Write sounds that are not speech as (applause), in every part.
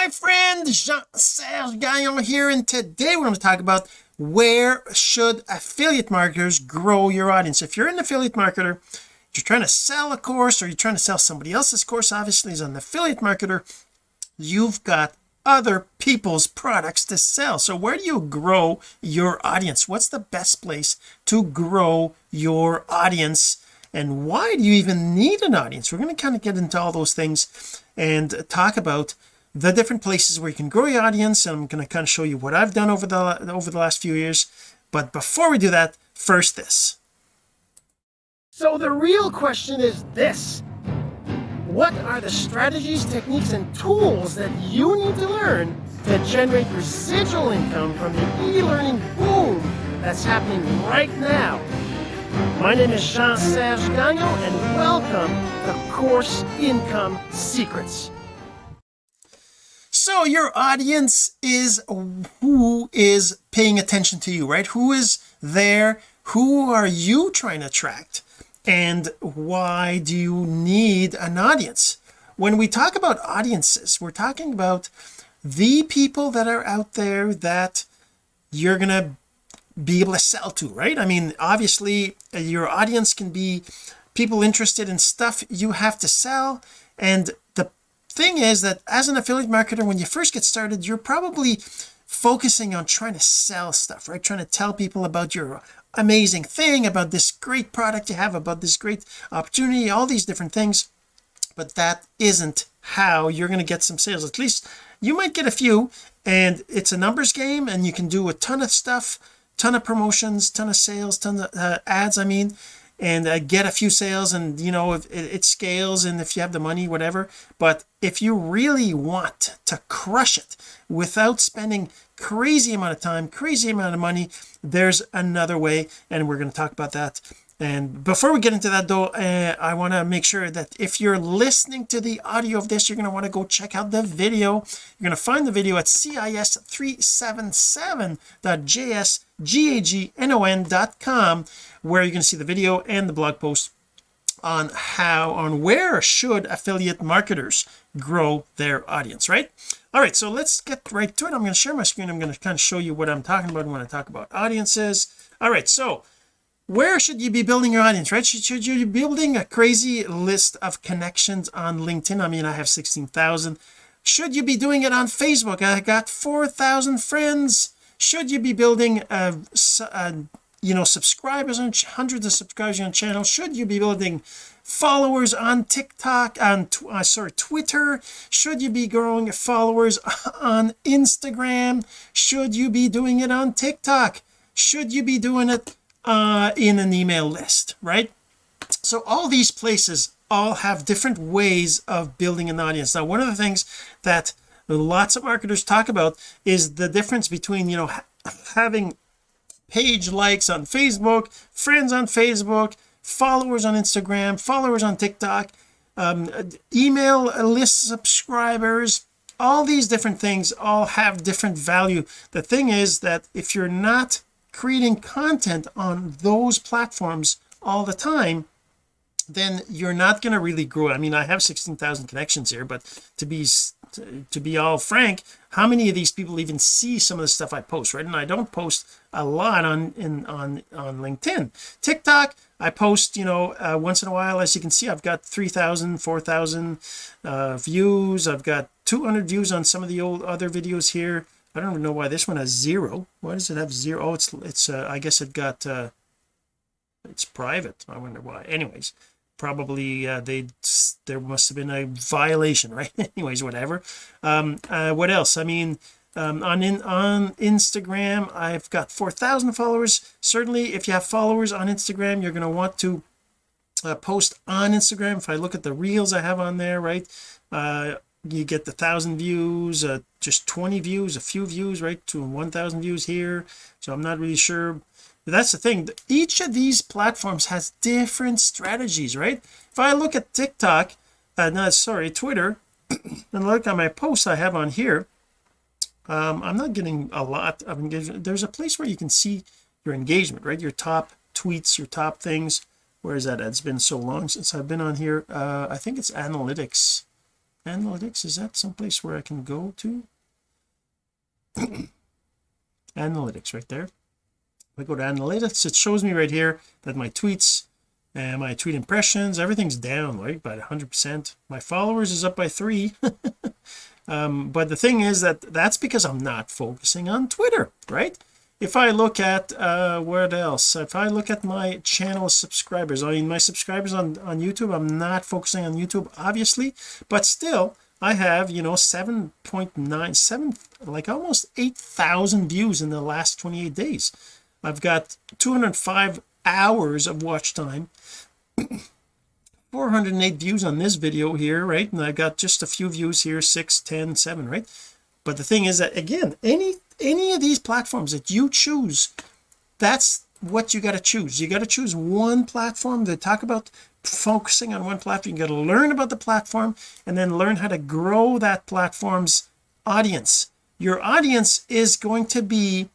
my friend Jean-Serge Gagnon here and today we're going to talk about where should affiliate marketers grow your audience. If you're an affiliate marketer you're trying to sell a course or you're trying to sell somebody else's course obviously as an affiliate marketer you've got other people's products to sell. So where do you grow your audience? What's the best place to grow your audience and why do you even need an audience? We're going to kind of get into all those things and talk about the different places where you can grow your audience and I'm going to kind of show you what I've done over the over the last few years. But before we do that first this. So the real question is this. What are the strategies techniques and tools that you need to learn to generate residual income from the e-learning boom that's happening right now? My name is Jean-Serge Gagnon and welcome to Course Income Secrets so your audience is who is paying attention to you right? Who is there? Who are you trying to attract? And why do you need an audience? When we talk about audiences we're talking about the people that are out there that you're gonna be able to sell to right? I mean obviously your audience can be people interested in stuff you have to sell and thing is that as an affiliate marketer when you first get started you're probably focusing on trying to sell stuff right? Trying to tell people about your amazing thing about this great product you have about this great opportunity all these different things. But that isn't how you're going to get some sales. At least you might get a few and it's a numbers game and you can do a ton of stuff ton of promotions ton of sales ton of uh, ads I mean and uh, get a few sales and you know if it, it scales and if you have the money whatever. But if you really want to crush it without spending crazy amount of time crazy amount of money there's another way and we're going to talk about that and before we get into that though uh, I want to make sure that if you're listening to the audio of this you're going to want to go check out the video. You're going to find the video at cis377.jsgagnon.com where you can see the video and the blog post on how on where should affiliate marketers grow their audience right? All right so let's get right to it. I'm going to share my screen. I'm going to kind of show you what I'm talking about when I talk about audiences. All right so where should you be building your audience right? Should, should you be building a crazy list of connections on LinkedIn? I mean I have 16,000 should you be doing it on Facebook? I got 4,000 friends. Should you be building a, a you know subscribers and hundreds of subscribers on channel should you be building followers on TikTok on uh, sorry Twitter? Should you be growing followers (laughs) on Instagram? Should you be doing it on TikTok? Should you be doing it uh, in an email list right? So all these places all have different ways of building an audience. Now one of the things that lots of marketers talk about is the difference between you know ha having page likes on Facebook friends on Facebook followers on Instagram followers on TikTok um, email list subscribers. All these different things all have different value. The thing is that if you're not creating content on those platforms all the time then you're not going to really grow. I mean I have 16,000 connections here but to be to, be all frank how many of these people even see some of the stuff I post right? And I don't post a lot on in on on LinkedIn. TikTok I post you know uh, once in a while as you can see I've got 3,000 4,000 uh, views. I've got 200 views on some of the old other videos here I don't know why this one has zero. Why does it have zero? Oh it's it's uh, I guess it got uh it's private. I wonder why. Anyways probably uh, they there must have been a violation (laughs) right? Anyways whatever. Um uh, what else? I mean um, on in on Instagram I've got 4,000 followers. Certainly if you have followers on Instagram you're going to want to uh, post on Instagram. If I look at the reels I have on there right uh you get the thousand views uh, just 20 views a few views right to 1,000 views here. So I'm not really sure. But that's the thing. Each of these platforms has different strategies right? If I look at TikTok uh no sorry Twitter (clears throat) and look at my posts I have on here um I'm not getting a lot. Of engagement there's a place where you can see your engagement right? Your top tweets your top things. Where is that? It's been so long since I've been on here. Uh I think it's analytics analytics is that someplace where I can go to? (clears throat) Analytics right there. If I go to analytics it shows me right here that my tweets and my tweet impressions everything's down right by 100 percent. My followers is up by three. (laughs) Um, but the thing is that that's because I'm not focusing on Twitter right if I look at uh what else? If I look at my channel subscribers I mean my subscribers on on YouTube I'm not focusing on YouTube obviously but still I have you know 7.97 like almost 8,000 views in the last 28 days. I've got 205 hours of watch time. (coughs) 408 views on this video here right? And I've got just a few views here 6 10 7 right? But the thing is that again any any of these platforms that you choose that's what you got to choose. You got to choose one platform to talk about focusing on one platform. You got to learn about the platform and then learn how to grow that platform's audience. Your audience is going to be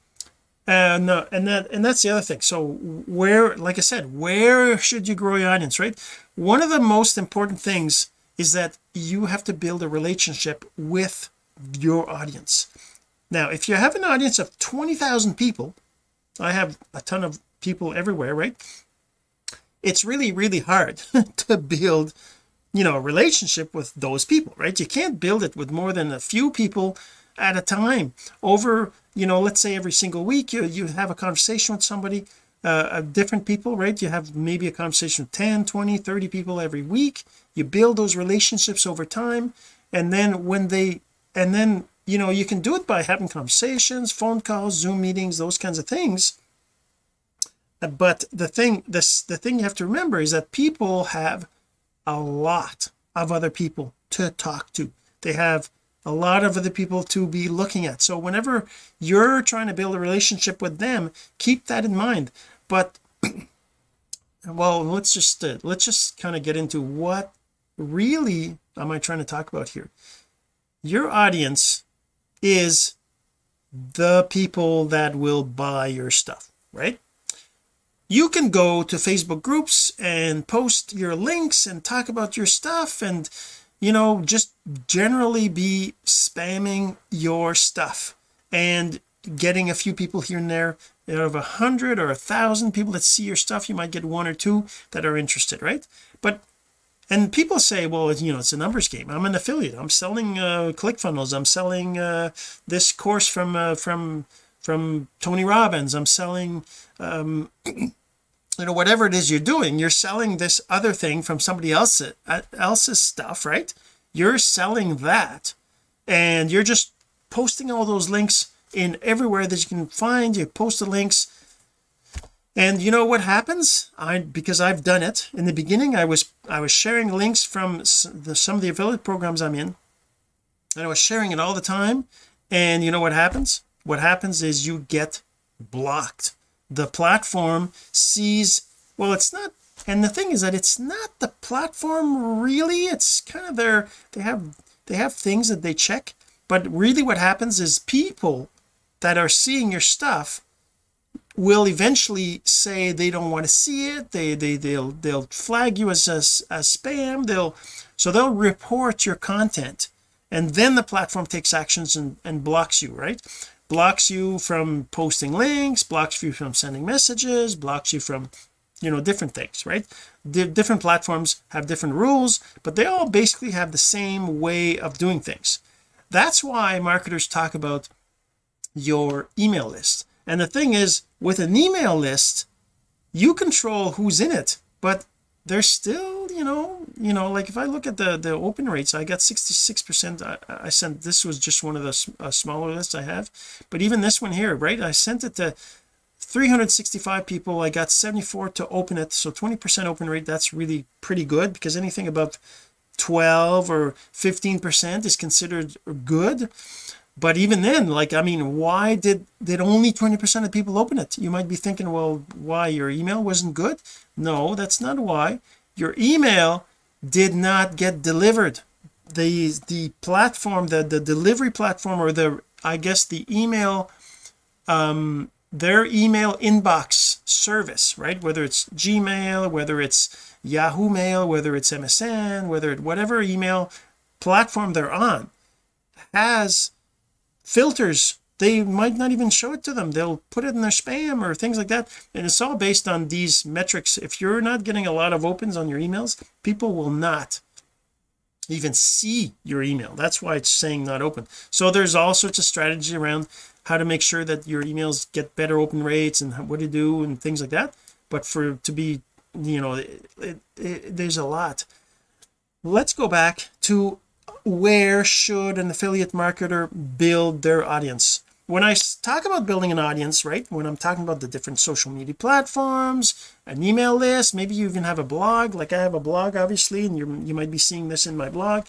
uh and that and that's the other thing. So where like I said where should you grow your audience right? One of the most important things is that you have to build a relationship with your audience now if you have an audience of 20,000 people I have a ton of people everywhere right? It's really really hard (laughs) to build you know a relationship with those people right? You can't build it with more than a few people at a time. Over you know let's say every single week you, you have a conversation with somebody uh, different people right? You have maybe a conversation with 10 20 30 people every week. You build those relationships over time and then when they and then you know you can do it by having conversations phone calls zoom meetings those kinds of things. But the thing this the thing you have to remember is that people have a lot of other people to talk to. They have a lot of other people to be looking at. So whenever you're trying to build a relationship with them keep that in mind. But (clears throat) well let's just uh, let's just kind of get into what really am I trying to talk about here. Your audience is the people that will buy your stuff right? You can go to Facebook groups and post your links and talk about your stuff and you know just generally be spamming your stuff and getting a few people here and there. Out of a hundred or a thousand people that see your stuff you might get one or two that are interested right? But and people say well you know it's a numbers game. I'm an affiliate. I'm selling uh ClickFunnels I'm selling uh this course from uh, from from Tony Robbins. I'm selling um (clears throat) you know whatever it is you're doing you're selling this other thing from somebody else uh, else's stuff right? You're selling that and you're just posting all those links in everywhere that you can find. You post the links and you know what happens? I because I've done it. In the beginning I was I was sharing links from the, some of the affiliate programs I'm in. And I was sharing it all the time. And you know what happens? What happens is you get blocked. The platform sees well it's not and the thing is that it's not the platform really. It's kind of their they have they have things that they check. But really what happens is people that are seeing your stuff will eventually say they don't want to see it they they they'll they'll flag you as a, as spam they'll so they'll report your content. And then the platform takes actions and, and blocks you right? Blocks you from posting links blocks you from sending messages blocks you from you know different things right? The different platforms have different rules but they all basically have the same way of doing things. That's why marketers talk about your email list and the thing is with an email list you control who's in it but there's still you know you know like if I look at the the open rates I got 66 percent. I, sent this was just one of the uh, smaller lists I have. But even this one here right I sent it to 365 people. I got 74 to open it. So 20 percent open rate that's really pretty good because anything above 12 or 15 percent is considered good but even then like I mean why did did only 20 percent of people open it? You might be thinking well why? Your email wasn't good? No that's not why. Your email did not get delivered. The the platform the the delivery platform or the I guess the email um their email inbox service right? Whether it's Gmail whether it's Yahoo Mail whether it's MSN whether it whatever email platform they're on has filters they might not even show it to them. They'll put it in their spam or things like that. And it's all based on these metrics. If you're not getting a lot of opens on your emails people will not even see your email. That's why it's saying not open. So there's all sorts of strategy around how to make sure that your emails get better open rates and what to do and things like that. But for to be you know it, it, it, there's a lot. Let's go back to where should an affiliate marketer build their audience? When I talk about building an audience right when I'm talking about the different social media platforms an email list maybe you even have a blog like I have a blog obviously and you you might be seeing this in my blog.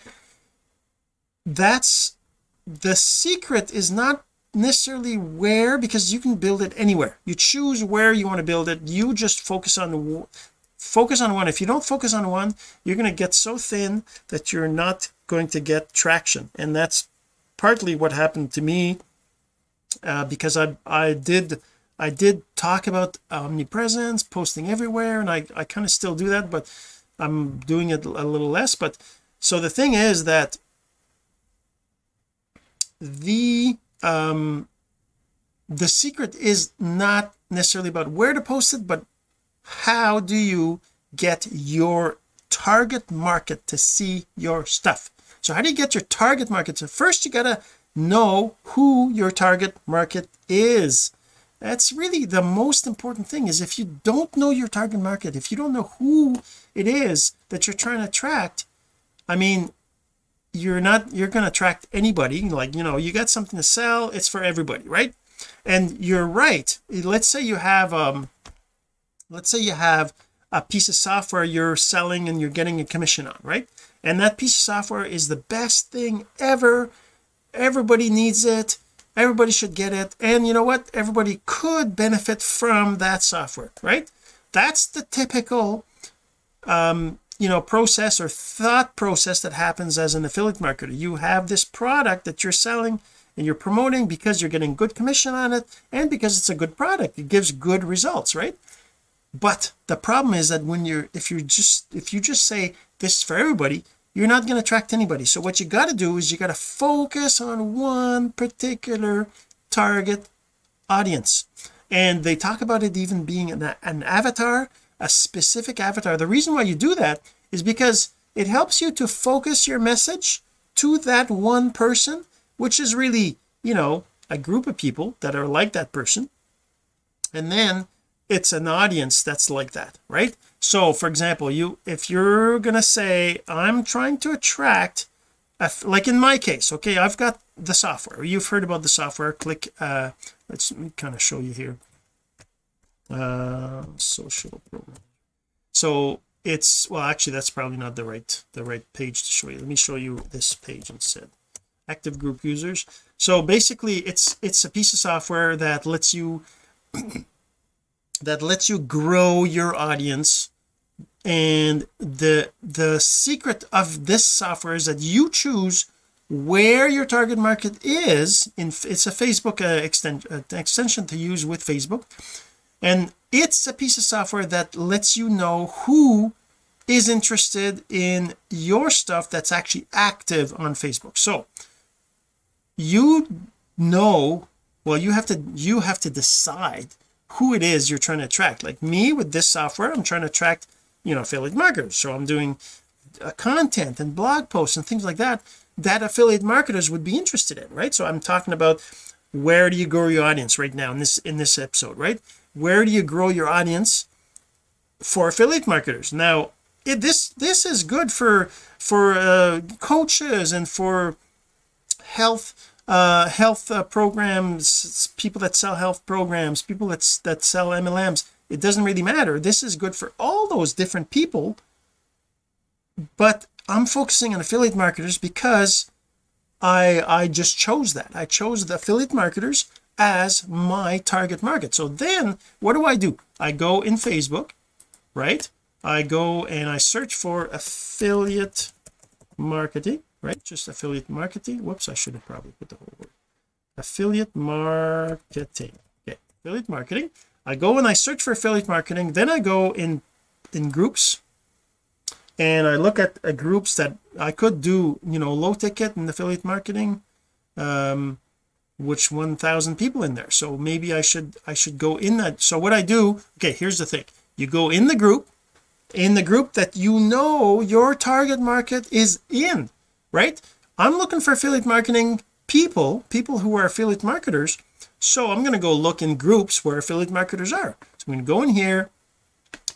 That's the secret is not necessarily where because you can build it anywhere. You choose where you want to build it. You just focus on focus on one. If you don't focus on one you're going to get so thin that you're not going to get traction. And that's partly what happened to me uh, because I I did I did talk about omnipresence posting everywhere and I I kind of still do that but I'm doing it a little less. But so the thing is that the um the secret is not necessarily about where to post it but how do you get your target market to see your stuff? So how do you get your target market? So first you gotta know who your target market is. That's really the most important thing is if you don't know your target market if you don't know who it is that you're trying to attract I mean you're not you're going to attract anybody. Like you know you got something to sell it's for everybody right? And you're right. Let's say you have um let's say you have a piece of software you're selling and you're getting a commission on right? And that piece of software is the best thing ever. Everybody needs it. Everybody should get it. And you know what? Everybody could benefit from that software right? That's the typical um you know process or thought process that happens as an affiliate marketer. You have this product that you're selling and you're promoting because you're getting good commission on it and because it's a good product. It gives good results right but the problem is that when you're if you're just if you just say this is for everybody you're not going to attract anybody. So what you got to do is you got to focus on one particular target audience. And they talk about it even being an, an avatar a specific avatar. The reason why you do that is because it helps you to focus your message to that one person which is really you know a group of people that are like that person. And then it's an audience that's like that right? So for example you if you're gonna say I'm trying to attract like in my case okay I've got the software. You've heard about the software. Click uh let's kind of show you here. Uh social program. So it's well actually that's probably not the right the right page to show you. Let me show you this page instead. Active group users. So basically it's it's a piece of software that lets you (clears throat) that lets you grow your audience. And the the secret of this software is that you choose where your target market is in it's a Facebook uh, uh, extension to use with Facebook. And it's a piece of software that lets you know who is interested in your stuff that's actually active on Facebook. So you know well you have to you have to decide who it is you're trying to attract. Like me with this software I'm trying to attract you know affiliate marketers. So I'm doing uh, content and blog posts and things like that that affiliate marketers would be interested in right? So I'm talking about where do you grow your audience right now in this in this episode right? Where do you grow your audience for affiliate marketers? Now it, this this is good for for uh, coaches and for health uh health uh, programs people that sell health programs people that, that sell MLMs it doesn't really matter. This is good for all those different people. But I'm focusing on affiliate marketers because I I just chose that. I chose the affiliate marketers as my target market. So then what do I do? I go in Facebook right? I go and I search for affiliate marketing right just affiliate marketing. Whoops I should have probably put the whole word. Affiliate marketing. Okay affiliate marketing. I go and I search for affiliate marketing then I go in in groups and I look at uh, groups that I could do you know low ticket and affiliate marketing um which 1000 people in there. So maybe I should I should go in that. So what I do okay here's the thing. You go in the group in the group that you know your target market is in right? I'm looking for affiliate marketing people people who are affiliate marketers. So I'm going to go look in groups where affiliate marketers are. So I'm going to go in here.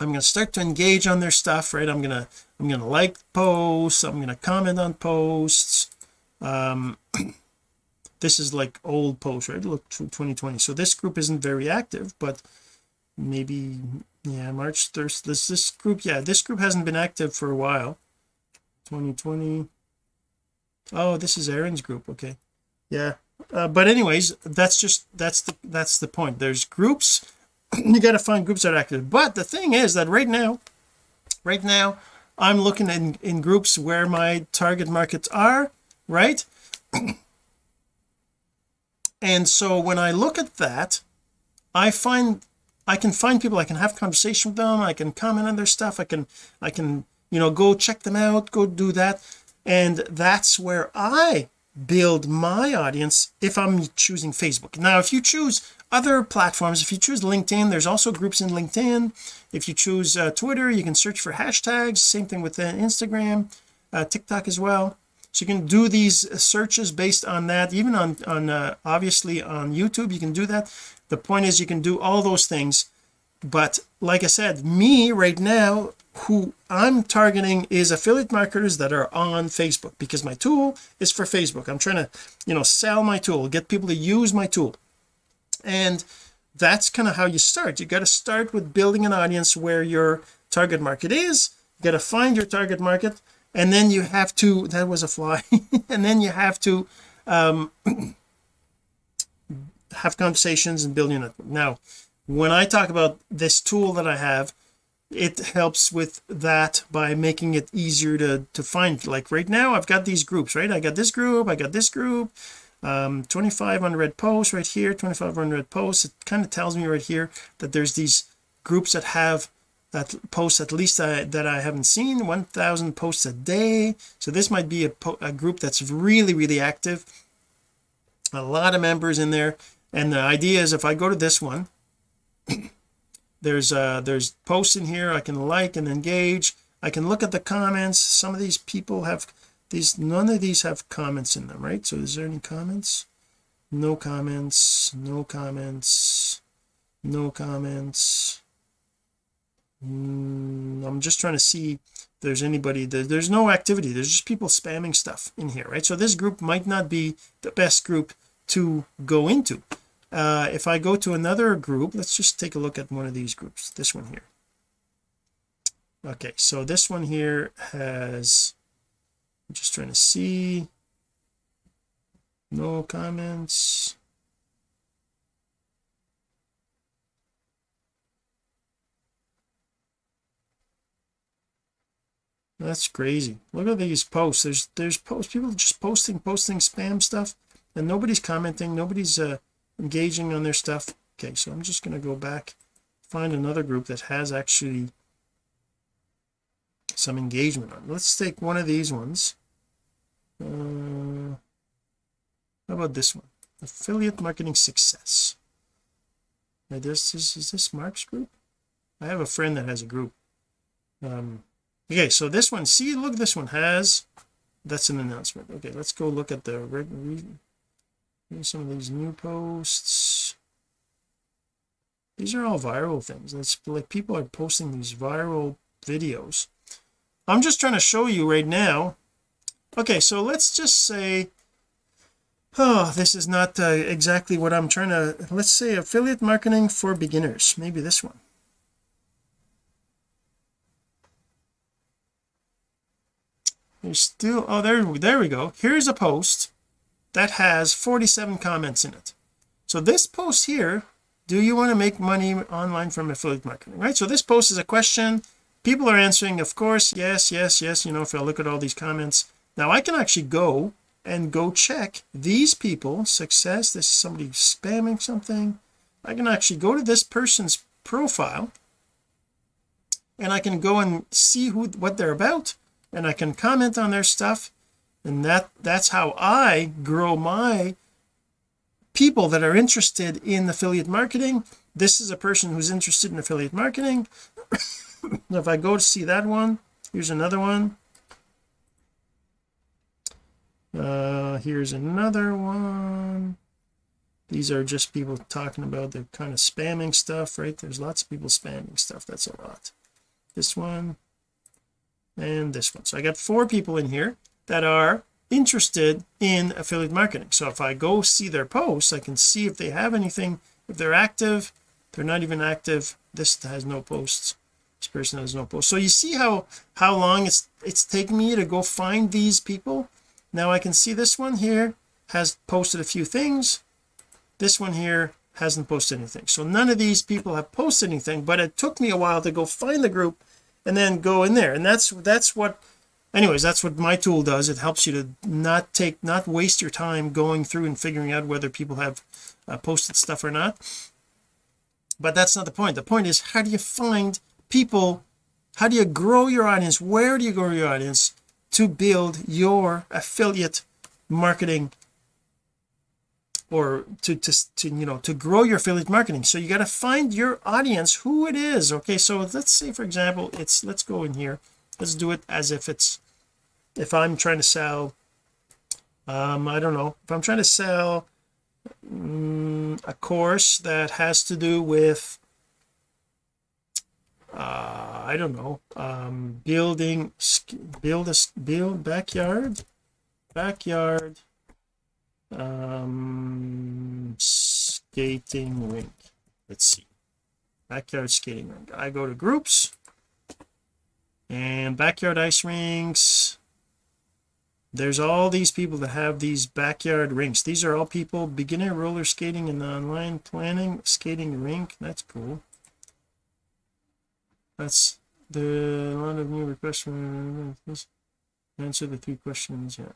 I'm going to start to engage on their stuff right? I'm going to I'm going to like posts. I'm going to comment on posts. Um (clears throat) this is like old posts right? Look 2020 so this group isn't very active but maybe yeah March 1st this this group yeah this group hasn't been active for a while. 2020 oh this is Aaron's group okay. Yeah uh, but anyways that's just that's the that's the point. There's groups (clears throat) you got to find groups that are active. But the thing is that right now right now I'm looking in in groups where my target markets are right? (clears throat) And so when I look at that I find I can find people I can have conversation with them I can comment on their stuff I can I can you know go check them out go do that and that's where I build my audience if I'm choosing Facebook. Now if you choose other platforms if you choose LinkedIn there's also groups in LinkedIn. If you choose uh, Twitter you can search for hashtags. Same thing with uh, Instagram uh, TikTok as well. So you can do these searches based on that. Even on on uh, obviously on YouTube you can do that. The point is you can do all those things. But like I said me right now who I'm targeting is affiliate marketers that are on Facebook because my tool is for Facebook. I'm trying to you know sell my tool get people to use my tool. And that's kind of how you start. You got to start with building an audience where your target market is. You got to find your target market and then you have to that was a fly (laughs) and then you have to um (clears throat) have conversations and build your network now when I talk about this tool that I have it helps with that by making it easier to to find like right now I've got these groups right? I got this group I got this group um 25 unread posts right here 25 unread posts. It kind of tells me right here that there's these groups that have that posts at least I, that I haven't seen 1000 posts a day. So this might be a, a group that's really really active. A lot of members in there. And the idea is if I go to this one there's uh there's posts in here I can like and engage. I can look at the comments. Some of these people have these none of these have comments in them right? So is there any comments? No comments no comments no comments. Mm, I'm just trying to see if there's anybody there's no activity. There's just people spamming stuff in here right? So this group might not be the best group to go into uh, if I go to another group let's just take a look at one of these groups. This one here. Okay so this one here has I'm just trying to see. No comments. That's crazy. Look at these posts. There's there's posts people just posting posting spam stuff and nobody's commenting nobody's uh engaging on their stuff. Okay so I'm just going to go back find another group that has actually some engagement on. Let's take one of these ones. Uh, how about this one? Affiliate marketing success. Now this is, is this Mark's group? I have a friend that has a group. Um okay so this one see look this one has that's an announcement. Okay let's go look at the Some of these new posts. These are all viral things. It's like people are posting these viral videos. I'm just trying to show you right now. Okay so let's just say oh this is not uh, exactly what I'm trying to let's say affiliate marketing for beginners. Maybe this one. There's still oh there there we go. Here's a post that has 47 comments in it. So this post here do you want to make money online from affiliate marketing right? So this post is a question. People are answering of course yes yes yes you know if I look at all these comments. Now I can actually go and go check these people success this is somebody spamming something. I can actually go to this person's profile and I can go and see who what they're about and I can comment on their stuff and that that's how I grow my people that are interested in affiliate marketing. This is a person who's interested in affiliate marketing. (coughs) If I go to see that one here's another one. Uh here's another one. These are just people talking about the kind of spamming stuff right? There's lots of people spamming stuff. That's a lot. This one and this one. So I got four people in here that are interested in affiliate marketing. So if I go see their posts I can see if they have anything. If they're active they're not even active. This has no posts. This person has no posts. So you see how how long it's it's taking me to go find these people? Now I can see this one here has posted a few things. This one here hasn't posted anything. So none of these people have posted anything but it took me a while to go find the group and then go in there. And that's that's what anyways that's what my tool does. It helps you to not take not waste your time going through and figuring out whether people have uh, posted stuff or not. But that's not the point. The point is how do you find people? How do you grow your audience? Where do you grow your audience to build your affiliate marketing or to to, to you know to grow your affiliate marketing? So you got to find your audience who it is. Okay so let's say for example it's let's go in here let's do it as if it's if I'm trying to sell um I don't know. If I'm trying to sell um, a course that has to do with uh I don't know um building build a build backyard backyard um skating rink. Let's see. Backyard skating rink. I go to groups and backyard ice rinks. There's all these people that have these backyard rinks. These are all people beginner roller skating and online planning skating rink. That's cool. That's the lot of new requests answer the three questions yeah.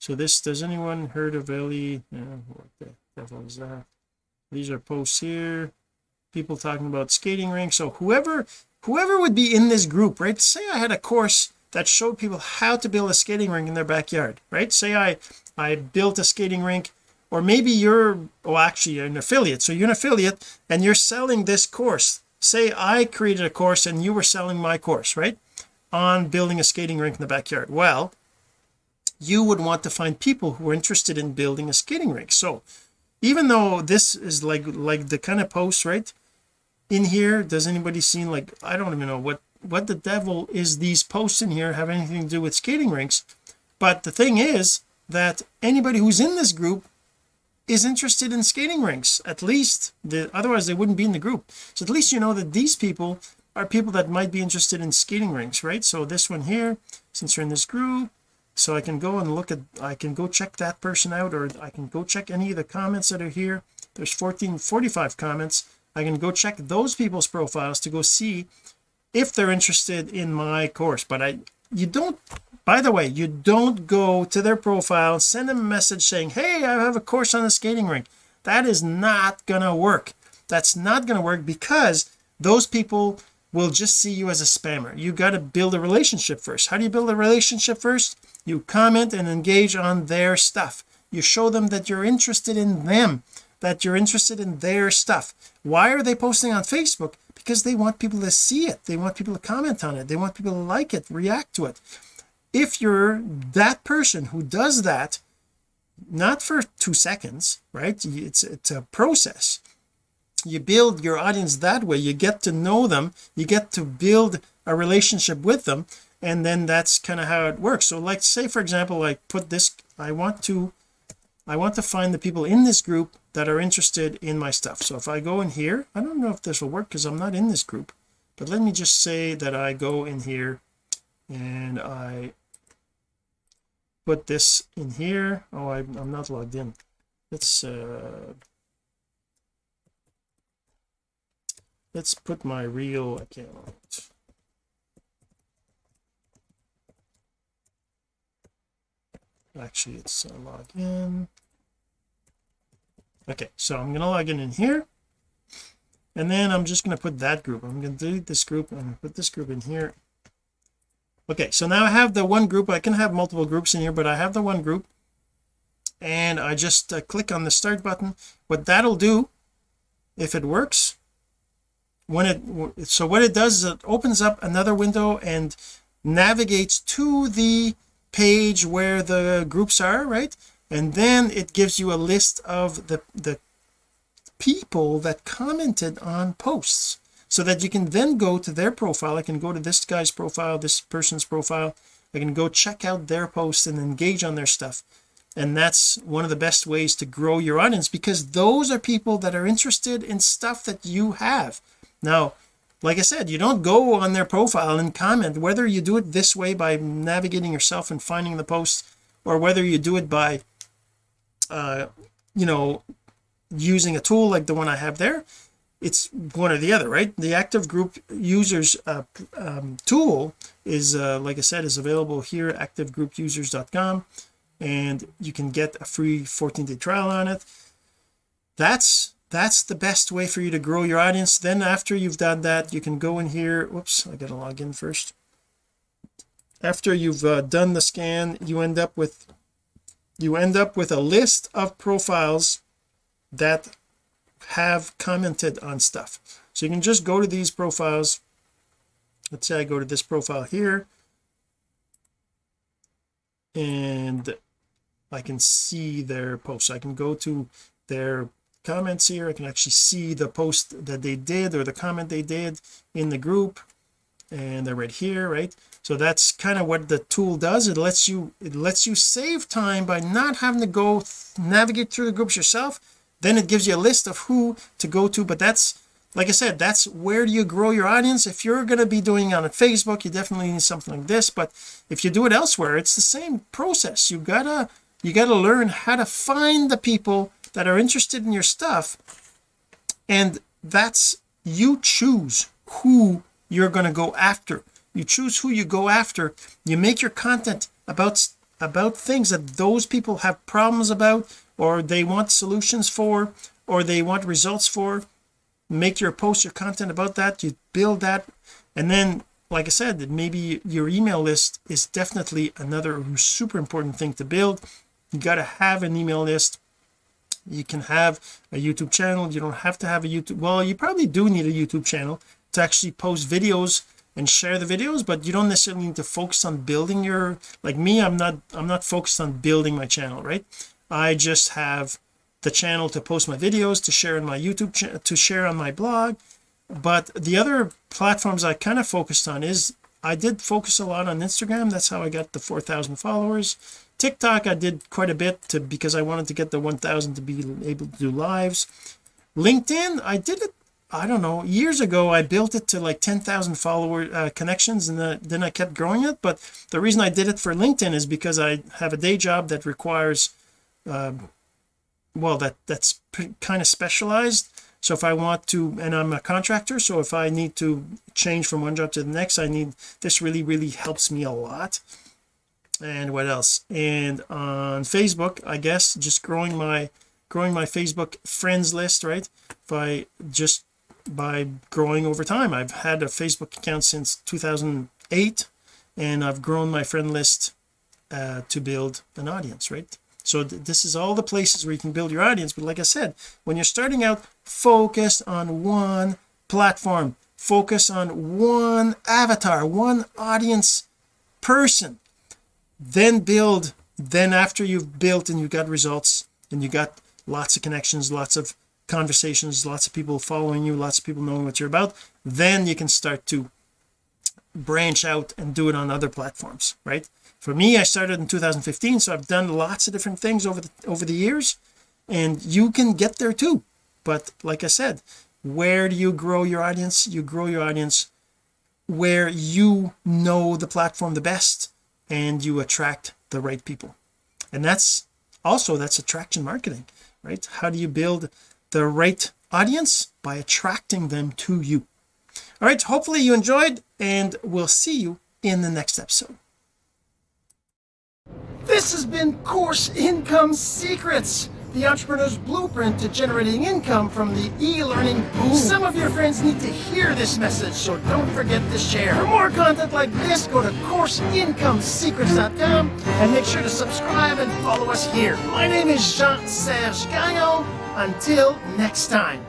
So this does anyone heard of Ellie? Yeah, what the devil is that? These are posts here. People talking about skating rinks. So whoever whoever would be in this group right? Say I had a course that showed people how to build a skating rink in their backyard right? Say I I built a skating rink or maybe you're oh actually you're an affiliate. So you're an affiliate and you're selling this course. Say I created a course and you were selling my course right? On building a skating rink in the backyard. Well you would want to find people who are interested in building a skating rink. So even though this is like like the kind of post right in here? Does anybody seen like I don't even know what what the devil is these posts in here have anything to do with skating rinks. But the thing is that anybody who's in this group is interested in skating rinks at least the otherwise they wouldn't be in the group. So at least you know that these people are people that might be interested in skating rinks right? So this one here since you're in this group so I can go and look at I can go check that person out or I can go check any of the comments that are here. There's 1445 comments I can go check those people's profiles to go see if they're interested in my course. But I you don't by the way you don't go to their profile send them a message saying hey I have a course on the skating rink. That is not gonna work. That's not gonna work because those people will just see you as a spammer. You got to build a relationship first. How do you build a relationship first? You comment and engage on their stuff. You show them that you're interested in them that you're interested in their stuff. Why are they posting on Facebook? Because they want people to see it. They want people to comment on it. They want people to like it react to it. If you're that person who does that not for two seconds right? It's it's a process. You build your audience that way. You get to know them. You get to build a relationship with them. And then that's kind of how it works. So like say for example I put this I want to I want to find the people in this group that are interested in my stuff. So if I go in here I don't know if this will work because I'm not in this group but let me just say that I go in here and I put this in here. Oh I, am not logged in. Let's uh let's put my real account. Actually it's uh, login okay so I'm going to log in in here. And then I'm just going to put that group. I'm going to delete this group and put this group in here. Okay so now I have the one group. I can have multiple groups in here but I have the one group. And I just uh, click on the start button. What that'll do if it works when it so what it does is it opens up another window and navigates to the page where the groups are right and then it gives you a list of the the people that commented on posts so that you can then go to their profile. I can go to this guy's profile this person's profile. I can go check out their posts and engage on their stuff. And that's one of the best ways to grow your audience because those are people that are interested in stuff that you have. Now like I said you don't go on their profile and comment. Whether you do it this way by navigating yourself and finding the posts or whether you do it by uh you know using a tool like the one I have there it's one or the other right? The active group users uh, um, tool is uh, like I said is available here activegroupusers.com and you can get a free 14 day trial on it. That's that's the best way for you to grow your audience. Then after you've done that you can go in here whoops I gotta log in first. After you've uh, done the scan you end up with you end up with a list of profiles that have commented on stuff. So you can just go to these profiles. Let's say I go to this profile here and I can see their posts I can go to their comments here. I can actually see the post that they did or the comment they did in the group and they're right here right so that's kind of what the tool does. It lets you it lets you save time by not having to go navigate through the groups yourself. Then it gives you a list of who to go to but that's like I said that's where do you grow your audience? If you're going to be doing on Facebook you definitely need something like this but if you do it elsewhere it's the same process. You gotta you got to learn how to find the people that are interested in your stuff and that's you choose who you're going to go after you choose who you go after. You make your content about about things that those people have problems about or they want solutions for or they want results for. Make your post your content about that. You build that. And then like I said maybe your email list is definitely another super important thing to build. You got to have an email list. You can have a YouTube channel. You don't have to have a YouTube well you probably do need a YouTube channel to actually post videos and share the videos but you don't necessarily need to focus on building your like me I'm not I'm not focused on building my channel right? I just have the channel to post my videos to share on my YouTube to share on my blog. But the other platforms I kind of focused on is I did focus a lot on Instagram. That's how I got the 4,000 followers. TikTok I did quite a bit to because I wanted to get the 1000 to be able to do lives. LinkedIn I did it I don't know years ago I built it to like 10,000 follower uh, connections and then, then I kept growing it but the reason I did it for LinkedIn is because I have a day job that requires um, well that that's kind of specialized. So if I want to and I'm a contractor so if I need to change from one job to the next I need this really really helps me a lot. And what else? And on Facebook I guess just growing my growing my Facebook friends list right? By just by growing over time. I've had a Facebook account since 2008 and I've grown my friend list uh, to build an audience right? So th this is all the places where you can build your audience but like I said when you're starting out focus on one platform. Focus on one avatar one audience person. Then build then after you've built and you got results and you got lots of connections lots of conversations lots of people following you lots of people knowing what you're about then you can start to branch out and do it on other platforms right? For me I started in 2015 so I've done lots of different things over the over the years and you can get there too. But like I said where do you grow your audience? You grow your audience where you know the platform the best and you attract the right people. And that's also that's attraction marketing right? How do you build the right audience by attracting them to you all right hopefully you enjoyed and we'll see you in the next episode this has been course income secrets the entrepreneur's blueprint to generating income from the e-learning boom. Some of your friends need to hear this message, so don't forget to share. For more content like this, go to CourseIncomeSecrets.com and make sure to subscribe and follow us here. My name is Jean-Serge Gagnon. Until next time.